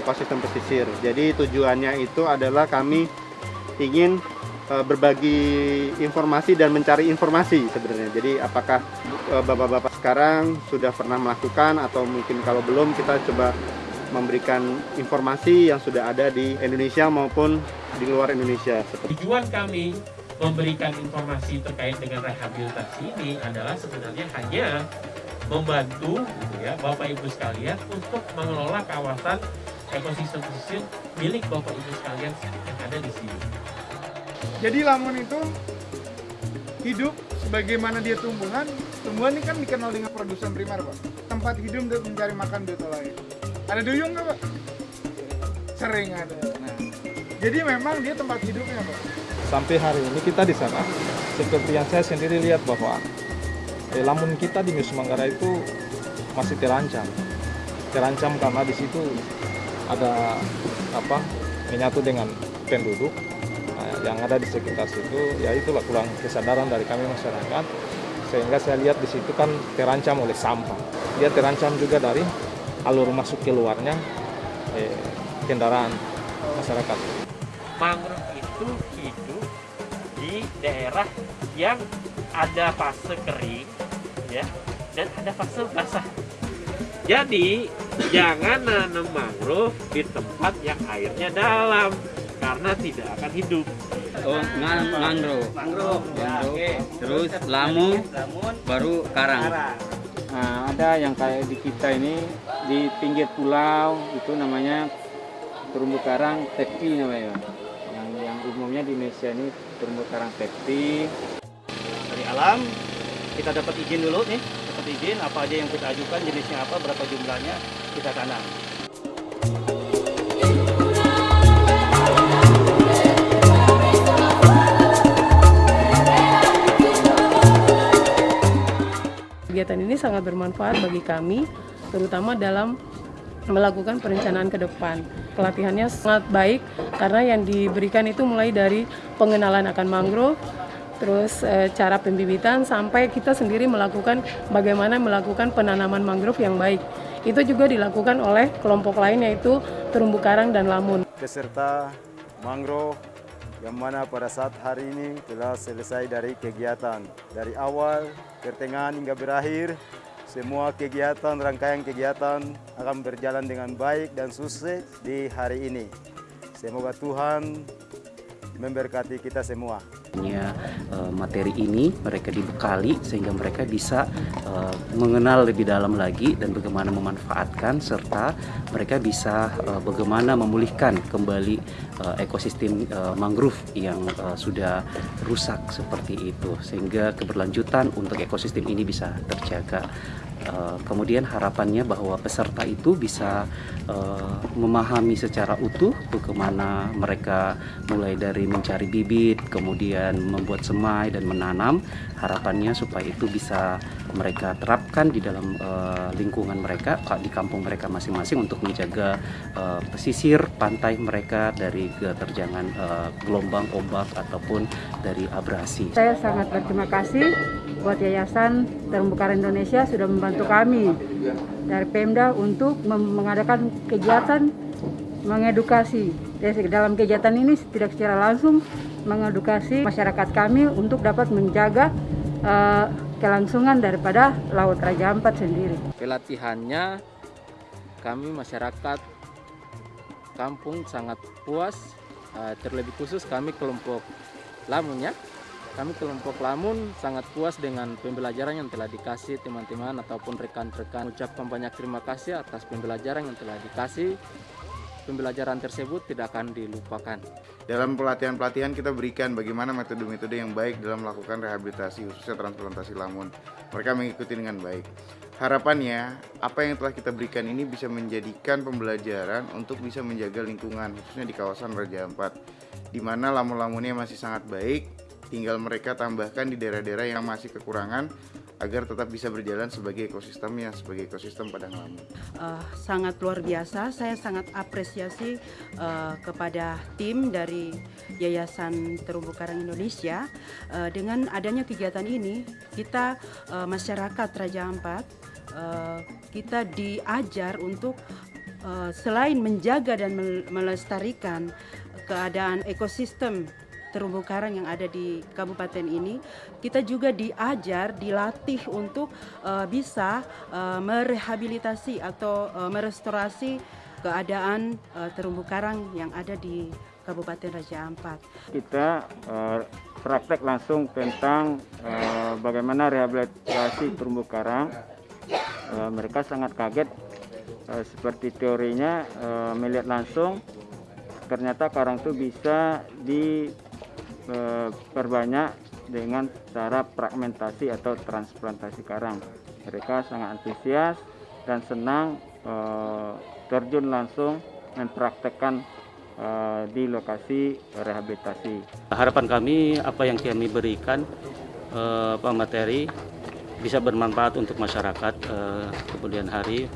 konservasi ekosistem pesisir. Jadi tujuannya itu adalah kami ingin uh, berbagi informasi dan mencari informasi sebenarnya. Jadi apakah bapak-bapak uh, sekarang sudah pernah melakukan atau mungkin kalau belum kita coba memberikan informasi yang sudah ada di Indonesia maupun di luar Indonesia. Tujuan kami memberikan informasi terkait dengan rehabilitasi ini adalah sebenarnya hanya membantu gitu ya Bapak Ibu sekalian untuk mengelola kawasan ekosistem pesisir milik Bapak Ibu sekalian yang ada di sini. Jadi lamun itu hidup sebagaimana dia tumbuhan, tumbuhan ini kan dikenal dengan produsen primer Pak. Tempat hidup untuk mencari makan biota lain. Ada duyung nggak Pak? Sering ada. Nah, jadi memang dia tempat hidupnya Pak. Sampai hari ini kita di sana, seperti yang saya sendiri lihat bahwa eh, lamun kita di Nusa Manggara itu masih terancam. Terancam karena di situ ada apa menyatu dengan penduduk nah, yang ada di sekitar situ. Ya itulah kurang kesadaran dari kami masyarakat. Sehingga saya lihat di situ kan terancam oleh sampah. Dia terancam juga dari alur masuk keluarnya eh, kendaraan masyarakat. Mangrove itu hidup di daerah yang ada fase kering ya dan ada fase basah. Jadi jangan nanam mangrove di tempat yang airnya dalam karena tidak akan hidup. Oh, man mangrove. Mangrove. Ya, okay. Terus lamun, lamun, baru karang. karang. Nah, ada yang kayak di kita ini di pinggir pulau itu namanya terumbu karang tepi namanya. Yang yang umumnya di Indonesia ini terumbu karang tepi. Dari alam kita dapat izin dulu nih dapat izin apa aja yang kita ajukan jenisnya apa berapa jumlahnya kita tanam kegiatan ini sangat bermanfaat bagi kami terutama dalam melakukan perencanaan ke depan. Pelatihannya sangat baik karena yang diberikan itu mulai dari pengenalan akan mangrove, terus e, cara pembibitan sampai kita sendiri melakukan bagaimana melakukan penanaman mangrove yang baik. Itu juga dilakukan oleh kelompok lain yaitu terumbu karang dan lamun. Peserta mangrove yang mana pada saat hari ini telah selesai dari kegiatan dari awal, pertengahan hingga berakhir semua kegiatan, rangkaian kegiatan akan berjalan dengan baik dan sukses di hari ini. Semoga Tuhan memberkati kita semua. Uh, materi ini mereka dibekali sehingga mereka bisa uh, mengenal lebih dalam lagi dan bagaimana memanfaatkan serta mereka bisa uh, bagaimana memulihkan kembali uh, ekosistem uh, mangrove yang uh, sudah rusak seperti itu sehingga keberlanjutan untuk ekosistem ini bisa terjaga. Uh, kemudian harapannya bahwa peserta itu bisa uh, memahami secara utuh bagaimana mereka mulai dari mencari bibit, kemudian membuat semai dan menanam. Harapannya supaya itu bisa mereka terapkan di dalam uh, lingkungan mereka, di kampung mereka masing-masing untuk menjaga uh, pesisir pantai mereka dari keterjangan uh, gelombang ombak ataupun dari abrasi. Saya sangat berterima kasih buat Yayasan Terumbu Karang Indonesia sudah membantu kami dari Pemda untuk mengadakan kegiatan mengedukasi. Dalam kegiatan ini tidak secara langsung mengedukasi masyarakat kami untuk dapat menjaga uh, kelangsungan daripada Laut Raja Ampat sendiri. Pelatihannya kami masyarakat kampung sangat puas, uh, terlebih khusus kami kelompok Lamunnya kami kelompok Lamun sangat puas dengan pembelajaran yang telah dikasih teman-teman ataupun rekan-rekan. Ucapkan banyak terima kasih atas pembelajaran yang telah dikasih. Pembelajaran tersebut tidak akan dilupakan. Dalam pelatihan-pelatihan kita berikan bagaimana metode-metode yang baik dalam melakukan rehabilitasi khususnya transplantasi lamun. Mereka mengikuti dengan baik. Harapannya, apa yang telah kita berikan ini bisa menjadikan pembelajaran untuk bisa menjaga lingkungan, khususnya di kawasan Raja Ampat, di mana lamun-lamunnya masih sangat baik, tinggal mereka tambahkan di daerah-daerah yang masih kekurangan agar tetap bisa berjalan sebagai ekosistemnya sebagai ekosistem padang lamun. Uh, sangat luar biasa, saya sangat apresiasi uh, kepada tim dari Yayasan Terumbu Karang Indonesia uh, dengan adanya kegiatan ini kita uh, masyarakat Raja Ampat uh, kita diajar untuk eh, selain menjaga dan mel- melestarikan keadaan ekosistem terumbu karang yang ada di kabupaten ini, kita juga diajar, dilatih untuk eh, bisa eh, merehabilitasi atau eh, merestorasi keadaan eh, terumbu karang yang ada di Kabupaten Raja Ampat. kita eh, praktek langsung tentang eh, bagaimana rehabilitasi terumbu karang. Eh, mereka sangat kaget eh, seperti teorinya eh, melihat langsung ternyata karang itu bisa diperbanyak dengan cara fragmentasi atau transplantasi karang. Mereka sangat antusias dan senang eh, terjun langsung mempraktekkan eh, di lokasi rehabilitasi. Harapan kami apa yang kami berikan eh, apa materi bisa bermanfaat untuk masyarakat eh, kemudian hari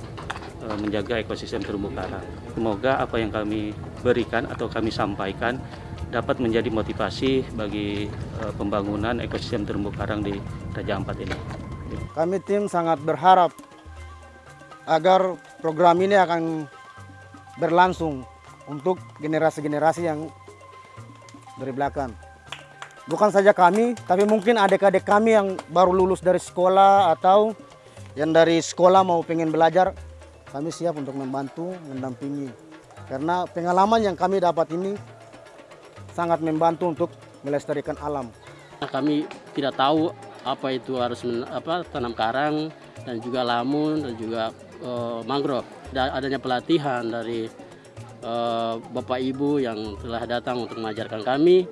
eh, menjaga ekosistem terumbu karang. Semoga apa yang kami berikan atau kami sampaikan dapat menjadi motivasi bagi eh, pembangunan ekosistem terumbu karang di Raja Ampat ini. Kami tim sangat berharap agar program ini akan berlangsung untuk generasi-generasi yang dari belakang. Bukan saja kami, tapi mungkin adik-adik kami yang baru lulus dari sekolah atau yang dari sekolah mau pengen belajar, kami siap untuk membantu, mendampingi. Karena pengalaman yang kami dapat ini sangat membantu untuk melestarikan alam. Kami tidak tahu apa itu harus men- apa tanam karang dan juga lamun dan juga eh, mangrove. Dan adanya pelatihan dari eh, Bapak Ibu yang telah datang untuk mengajarkan kami,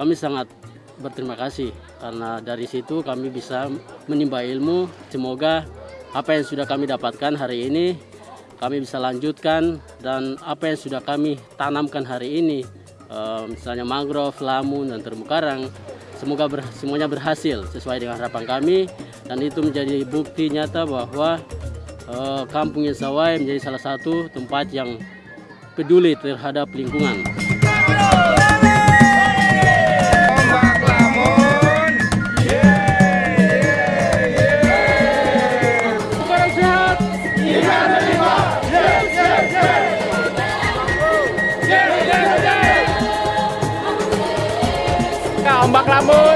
kami sangat berterima kasih karena dari situ kami bisa menimba ilmu. Semoga apa yang sudah kami dapatkan hari ini kami bisa lanjutkan dan apa yang sudah kami tanamkan hari ini eh, misalnya mangrove, lamun dan terumbu karang semoga ber- semuanya berhasil sesuai dengan harapan kami dan itu menjadi bukti nyata bahwa eh, Kampung Yesawai menjadi salah satu tempat yang peduli terhadap lingkungan. amor.